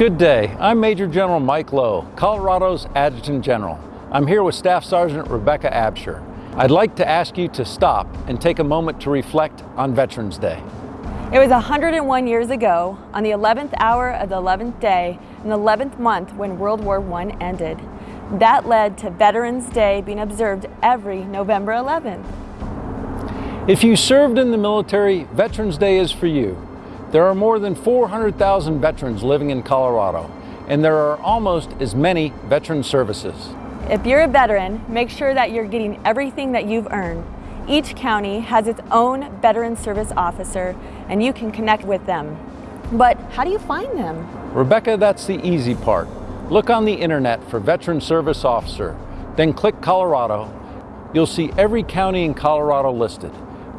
Good day. I'm Major General Mike Loh, Colorado's Adjutant General. I'm here with Staff Sergeant Rebecca Absher. I'd like to ask you to stop and take a moment to reflect on Veterans Day. It was 101 years ago, on the 11th hour of the 11th day, in the 11th month when World War I ended. That led to Veterans Day being observed every November 11th. If you served in the military, Veterans Day is for you. There are more than 400,000 veterans living in Colorado, and there are almost as many veteran services. If you're a veteran, make sure that you're getting everything that you've earned. Each county has its own veteran service officer, and you can connect with them. But how do you find them? Rebecca, that's the easy part. Look on the internet for Veteran Service Officer, then click Colorado. You'll see every county in Colorado listed.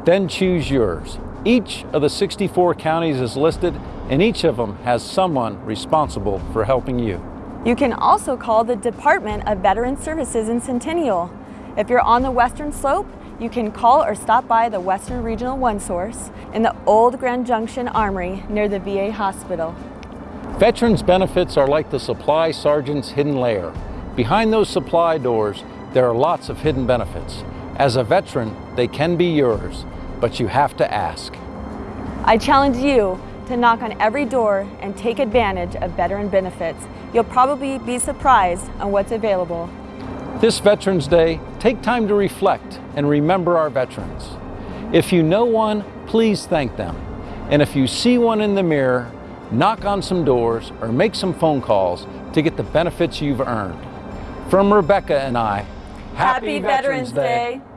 Then choose yours. Each of the 64 counties is listed and each of them has someone responsible for helping you. You can also call the Department of Veteran Services in Centennial. If you're on the western slope, you can call or stop by the Western Regional One Source in the old Grand Junction Armory near the VA hospital. Veterans benefits are like the supply sergeant's hidden lair. Behind those supply doors, there are lots of hidden benefits. As a veteran, they can be yours but you have to ask. I challenge you to knock on every door and take advantage of veteran benefits. You'll probably be surprised on what's available. This Veterans Day, take time to reflect and remember our veterans. If you know one, please thank them. And if you see one in the mirror, knock on some doors or make some phone calls to get the benefits you've earned. From Rebecca and I, Happy, Happy Veterans, Veterans Day. Day.